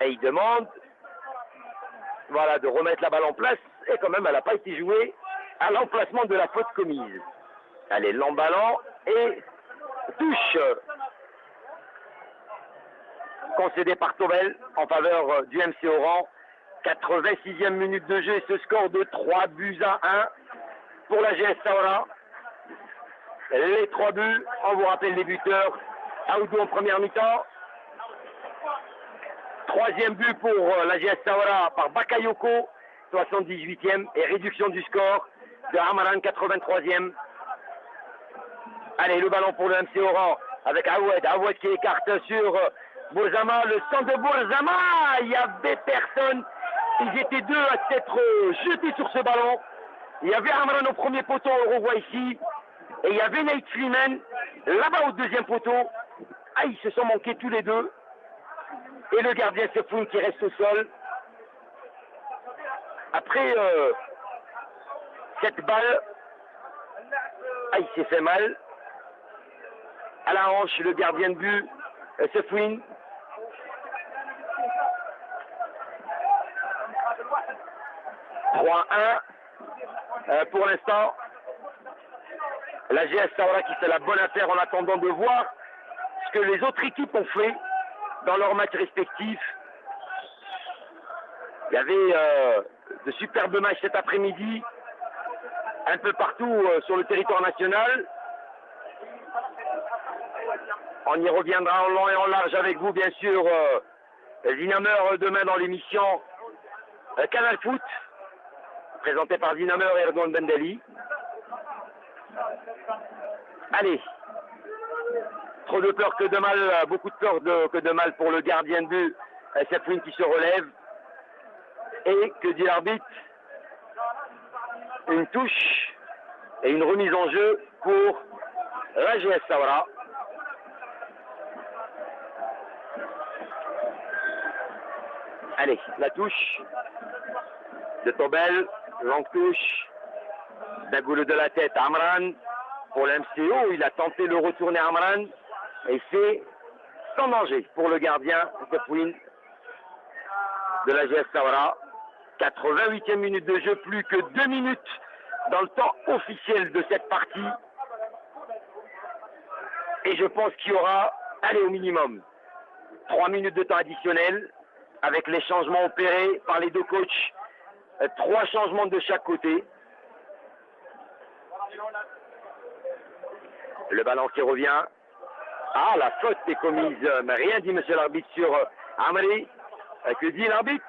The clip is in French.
Et il demande voilà, de remettre la balle en place. Et quand même, elle n'a pas été jouée à l'emplacement de la faute commise. Allez, l'emballant et touche concédé par Tobel en faveur du MC Oran. 86e minute de jeu ce score de 3 buts à 1 pour la GS Saora. Les 3 buts, on vous rappelle les buteurs. Aoudou en première mi-temps. Troisième but pour la GS Saora par Bakayoko, 78e, et réduction du score de Amaran, 83e. Allez, le ballon pour le MC Oran avec Awed. Awed qui écarte sur Bourzama, le centre de Bourzama. Il n'y avait personne. Ils étaient deux à s'être jetés sur ce ballon. Il y avait Amran au premier poteau, on revoit ici. Et il y avait Nate Freeman là-bas au deuxième poteau. Ah, ils se sont manqués tous les deux. Et le gardien Sefoun qui reste au sol. Après euh, cette balle, il s'est fait mal. À la hanche, le gardien de but, euh, Sefoun. « 3-1 euh, pour l'instant. La GS Saoura qui fait la bonne affaire en attendant de voir ce que les autres équipes ont fait dans leurs matchs respectifs. Il y avait euh, de superbes matchs cet après-midi, un peu partout euh, sur le territoire national. On y reviendra en long et en large avec vous, bien sûr, euh, Zinameur demain dans l'émission euh, Canal Foot, présenté par Zinameur et Erdogan Bendeli. Allez, trop de peur que de mal, beaucoup de peur de- que de mal pour le gardien de but, euh, Sefwin qui se relève. Et que dit l'arbitre Une touche et une remise en jeu pour la GS Saoura. Allez, la touche de Tobel, longue touche, d'un de la tête, Amran, pour l'MCO, il a tenté de retourner Amran, et c'est sans danger pour le gardien, Tepwin, de la GS Saoura. 88e minute de jeu, plus que deux minutes dans le temps officiel de cette partie. Et je pense qu'il y aura, allez, au minimum, trois minutes de temps additionnel avec les changements opérés par les deux coachs. Euh, Trois changements de chaque côté. Le ballon qui revient. Ah, la faute est commise. Mais rien dit, monsieur l'arbitre, sur euh, Amri. Euh, Que dit l'arbitre?